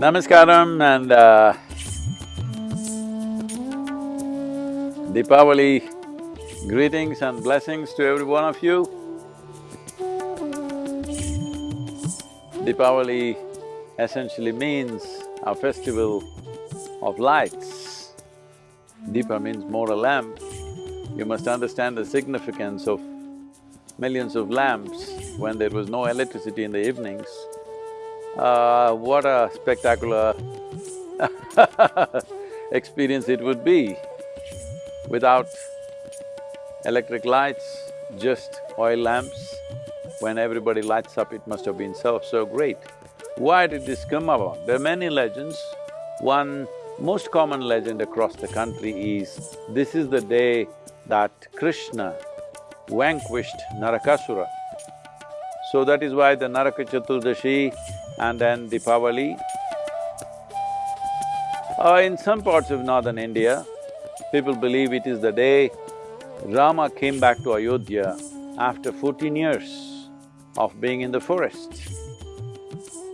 Namaskaram and uh, Deepavali greetings and blessings to every one of you. Deepavali essentially means a festival of lights. Deepa means more a lamp. You must understand the significance of millions of lamps when there was no electricity in the evenings. Uh, what a spectacular experience it would be. Without electric lights, just oil lamps, when everybody lights up, it must have been so, so great. Why did this come about? There are many legends. One most common legend across the country is, this is the day that Krishna vanquished Narakasura. So that is why the Naraka Chaturdashi and then Deepavali. Uh, in some parts of northern India, people believe it is the day Rama came back to Ayodhya after fourteen years of being in the forest.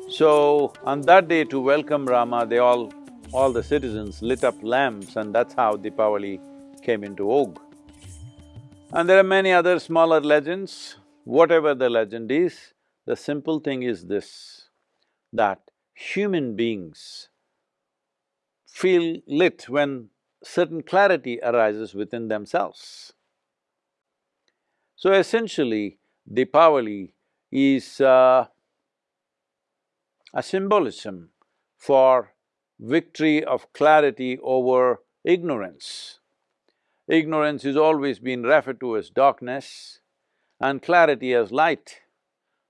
So, on that day to welcome Rama, they all… all the citizens lit up lamps and that's how Deepavali came into vogue. And there are many other smaller legends. Whatever the legend is, the simple thing is this, that human beings feel lit when certain clarity arises within themselves. So essentially, Deepavali is uh, a symbolism for victory of clarity over ignorance. Ignorance is always been referred to as darkness and clarity as light.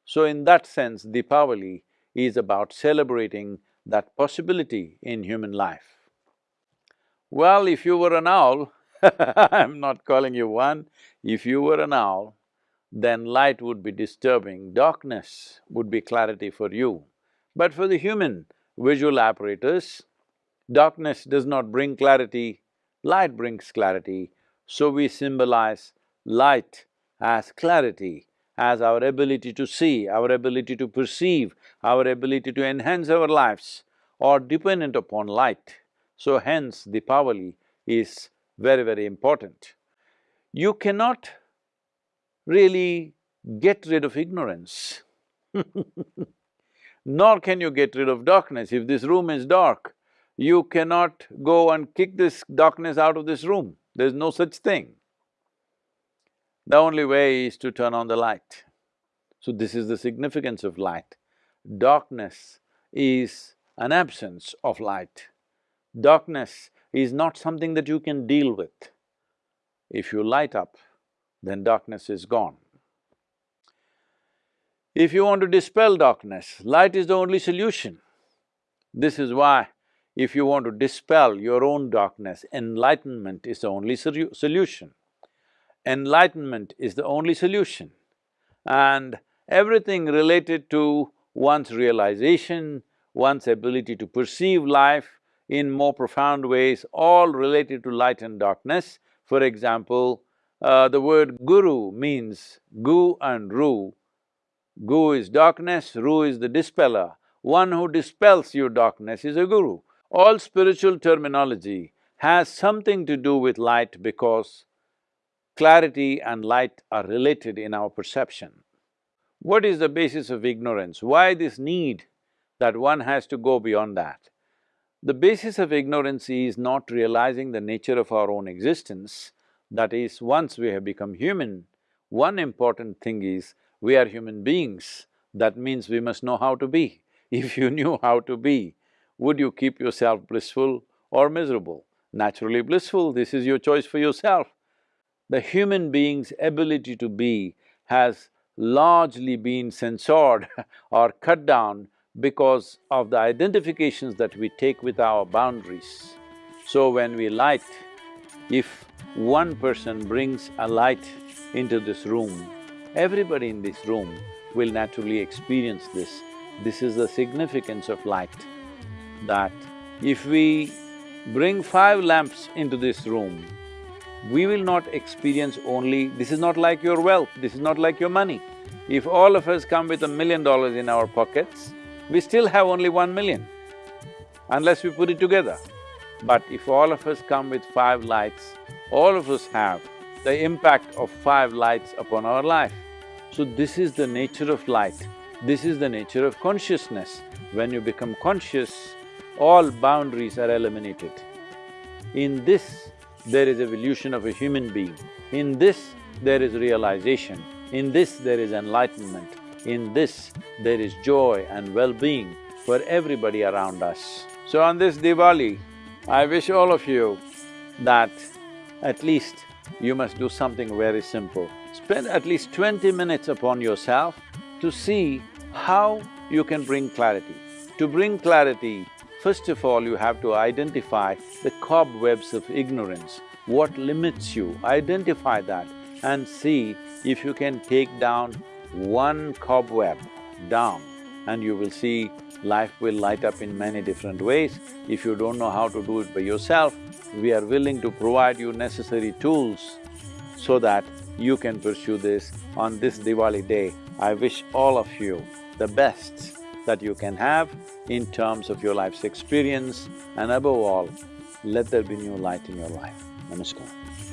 So in that sense, Deepavali is about celebrating that possibility in human life. Well, if you were an owl I'm not calling you one, if you were an owl, then light would be disturbing, darkness would be clarity for you. But for the human visual apparatus, darkness does not bring clarity, light brings clarity, so we symbolize light as clarity, as our ability to see, our ability to perceive, our ability to enhance our lives are dependent upon light. So hence, Deepavali is very, very important. You cannot really get rid of ignorance nor can you get rid of darkness. If this room is dark, you cannot go and kick this darkness out of this room, there's no such thing. The only way is to turn on the light. So this is the significance of light. Darkness is an absence of light. Darkness is not something that you can deal with. If you light up, then darkness is gone. If you want to dispel darkness, light is the only solution. This is why if you want to dispel your own darkness, enlightenment is the only solution. Enlightenment is the only solution. And everything related to one's realization, one's ability to perceive life in more profound ways, all related to light and darkness. For example, uh, the word guru means gu and ru. Gu is darkness, ru is the dispeller. One who dispels your darkness is a guru. All spiritual terminology has something to do with light because clarity and light are related in our perception. What is the basis of ignorance? Why this need that one has to go beyond that? The basis of ignorance is not realizing the nature of our own existence, that is, once we have become human, one important thing is, we are human beings, that means we must know how to be. If you knew how to be, would you keep yourself blissful or miserable? Naturally blissful, this is your choice for yourself. The human being's ability to be has largely been censored or cut down because of the identifications that we take with our boundaries. So when we light, if one person brings a light into this room, everybody in this room will naturally experience this. This is the significance of light, that if we bring five lamps into this room, we will not experience only… this is not like your wealth, this is not like your money. If all of us come with a million dollars in our pockets, we still have only one million. unless we put it together. But if all of us come with five lights, all of us have the impact of five lights upon our life. So this is the nature of light, this is the nature of consciousness. When you become conscious, all boundaries are eliminated. In this, there is evolution of a human being. In this, there is realization. In this, there is enlightenment. In this, there is joy and well-being for everybody around us. So on this Diwali, I wish all of you that at least you must do something very simple. Spend at least twenty minutes upon yourself to see how you can bring clarity. To bring clarity, first of all you have to identify the cobwebs of ignorance, what limits you, identify that and see if you can take down one cobweb down and you will see life will light up in many different ways. If you don't know how to do it by yourself, we are willing to provide you necessary tools so that you can pursue this on this Diwali day. I wish all of you the best that you can have in terms of your life's experience and above all, let there be new light in your life. Namaskar.